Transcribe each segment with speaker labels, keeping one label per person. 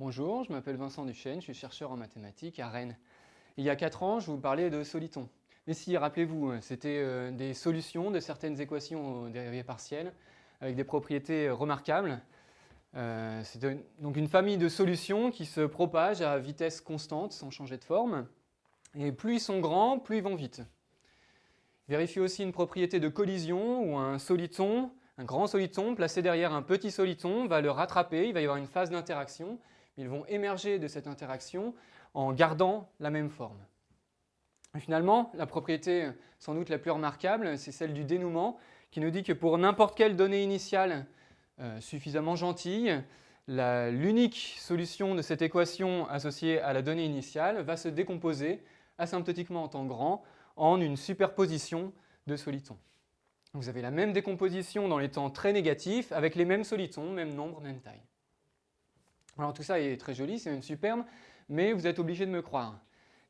Speaker 1: Bonjour, je m'appelle Vincent Duchesne, je suis chercheur en mathématiques à Rennes. Il y a 4 ans, je vous parlais de solitons. Mais si, rappelez-vous, c'était euh, des solutions de certaines équations aux dérivées partielles avec des propriétés remarquables. Euh, c'est donc une famille de solutions qui se propagent à vitesse constante sans changer de forme. Et plus ils sont grands, plus ils vont vite. Vérifiez aussi une propriété de collision où un soliton un grand soliton placé derrière un petit soliton va le rattraper, il va y avoir une phase d'interaction. Ils vont émerger de cette interaction en gardant la même forme. finalement, la propriété sans doute la plus remarquable, c'est celle du dénouement, qui nous dit que pour n'importe quelle donnée initiale euh, suffisamment gentille, l'unique solution de cette équation associée à la donnée initiale va se décomposer asymptotiquement en temps grand en une superposition de solitons. Vous avez la même décomposition dans les temps très négatifs avec les mêmes solitons, même nombre, même taille. Alors tout ça est très joli, c'est même superbe, mais vous êtes obligé de me croire.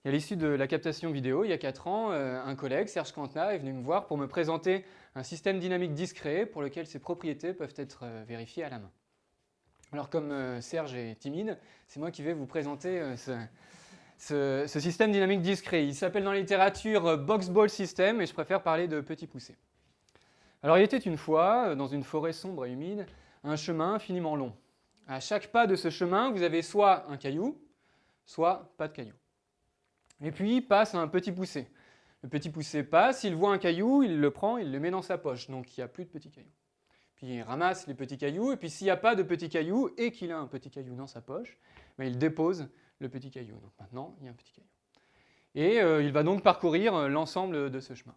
Speaker 1: à l'issue de la captation vidéo, il y a 4 ans, euh, un collègue, Serge Cantna, est venu me voir pour me présenter un système dynamique discret pour lequel ses propriétés peuvent être euh, vérifiées à la main. Alors comme euh, Serge est timide, c'est moi qui vais vous présenter ce, système dynamique discret. Il s'appelle dans la littérature Box Ball System et je préfère parler de petit poussé. Alors il était une fois, dans une forêt sombre et humide, un chemin infiniment long. À chaque pas de ce chemin, vous avez soit un caillou, soit pas de caillou. Et puis passe un petit poussé. Le petit poussé passe, il voit un caillou, il le prend, il le met dans sa poche, donc il n'y a plus de petits cailloux. Puis il ramasse les petits cailloux, et puis s'il n'y a pas de petits cailloux et qu'il a un petit caillou dans sa poche, ben, il dépose le petit caillou. Donc maintenant, il y a un petit caillou. Et euh, il va donc parcourir euh, l'ensemble de ce chemin.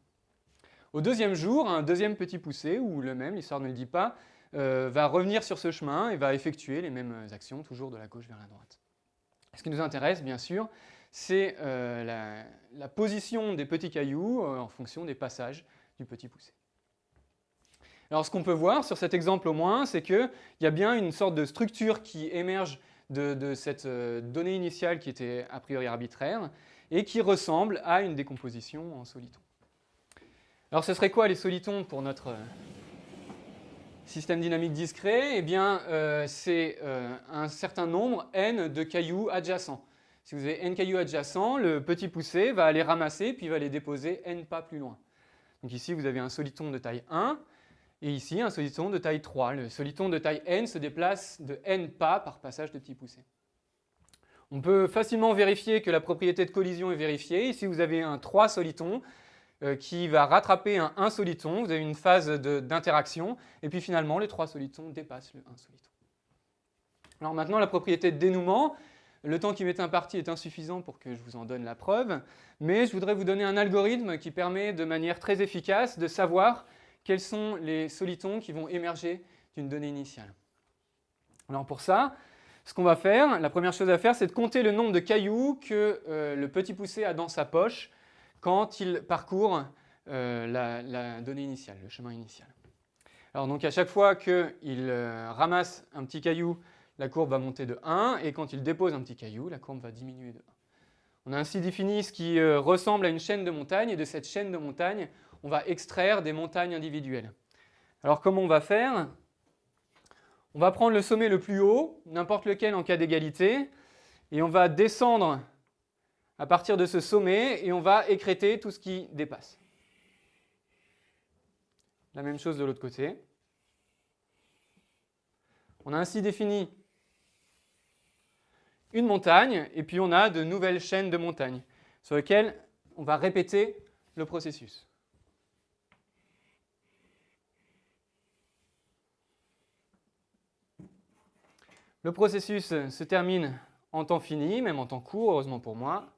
Speaker 1: Au deuxième jour, un deuxième petit poussé, ou le même, l'histoire ne le dit pas, euh, va revenir sur ce chemin et va effectuer les mêmes actions, toujours de la gauche vers la droite. Ce qui nous intéresse, bien sûr, c'est euh, la, position des petits cailloux euh, en fonction des passages du petit poussé. Alors ce qu'on peut voir sur cet exemple au moins, c'est qu'il y a bien une sorte de structure qui émerge de, cette donnée initiale qui était a priori arbitraire et qui ressemble à une décomposition en soliton. Alors ce serait quoi les solitons pour notre système dynamique discret Eh bien, euh, c'est euh, un certain nombre n de cailloux adjacents. Si vous avez n cailloux adjacents, le petit poussé va aller ramasser puis va les déposer n pas plus loin. Donc ici, vous avez un soliton de taille 1 et ici un soliton de taille 3. Le soliton de taille n se déplace de n pas par passage de petit poussé. On peut facilement vérifier que la propriété de collision est vérifiée. Ici, vous avez un 3 solitons euh, qui va rattraper un 1 soliton. Vous avez une phase d'interaction, et puis finalement, les trois solitons dépassent le 1 soliton. Alors maintenant, la propriété de dénouement. Le temps qui m'est imparti est insuffisant pour que je vous en donne la preuve, mais je voudrais vous donner un algorithme qui permet de manière très efficace de savoir quels sont les solitons qui vont émerger d'une donnée initiale. Alors pour ça, ce qu'on va faire, la première chose à faire, c'est de compter le nombre de cailloux que euh, le petit poussé a dans sa poche quand il parcourt euh, la, donnée initiale, le chemin initial. Alors donc à chaque fois qu'il euh, ramasse un petit caillou, la courbe va monter de 1, et quand il dépose un petit caillou, la courbe va diminuer de 1. On a ainsi défini ce qui euh, ressemble à une chaîne de montagnes, et de cette chaîne de montagnes, on va extraire des montagnes individuelles. Alors comment on va faire? On va prendre le sommet le plus haut, n'importe lequel en cas d'égalité, et on va descendre à partir de ce sommet et on va écréter tout ce qui dépasse. La même chose de l'autre côté. On a ainsi défini une montagne et puis on a de nouvelles chaînes de montagnes sur lesquelles on va répéter le processus. Le processus se termine en temps fini, même en temps court, heureusement pour moi,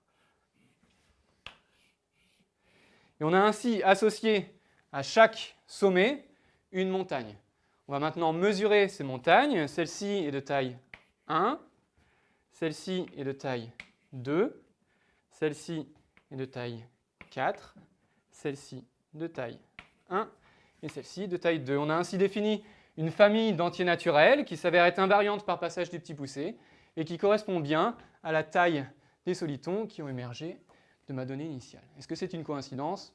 Speaker 1: Et on a ainsi associé à chaque sommet une montagne. On va maintenant mesurer ces montagnes. Celle-ci est de taille 1, celle-ci est de taille 2, celle-ci est de taille 4, celle-ci de taille 1 et celle-ci de taille 2. On a ainsi défini une famille d'entiers naturels qui s'avère être invariante par passage du petit poussé et qui correspond bien à la taille des solitons qui ont émergé de ma donnée initiale. Est-ce que c'est une coïncidence?